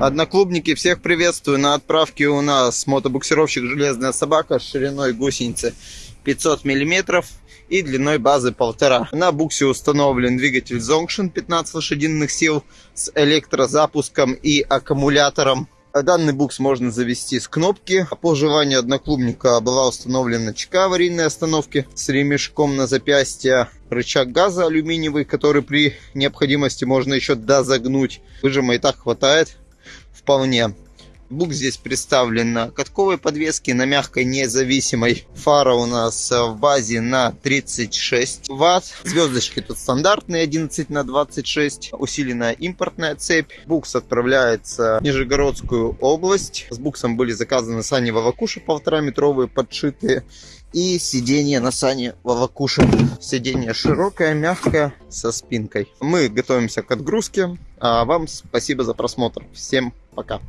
Одноклубники, всех приветствую. На отправке у нас мотобуксировщик «Железная собака» с шириной гусеницы 500 мм и длиной базы 1,5. На буксе установлен двигатель Zongshin 15 лошадиных сил с электрозапуском и аккумулятором. Данный букс можно завести с кнопки. По желанию одноклубника была установлена ЧК аварийной остановки с ремешком на запястье. Рычаг газа алюминиевый, который при необходимости можно еще дозагнуть. Выжима и так хватает вполне. Бук здесь представлен на катковой подвеске, на мягкой независимой. Фара у нас в базе на 36 ватт. Звездочки тут стандартные 11 на 26. Усиленная импортная цепь. Букс отправляется в Нижегородскую область. С буксом были заказаны сани Вавакуши полтора метровые подшитые. И сиденье на сане Вавакуши. Сиденье широкое, мягкое, со спинкой. Мы готовимся к отгрузке. А вам спасибо за просмотр. Всем пока.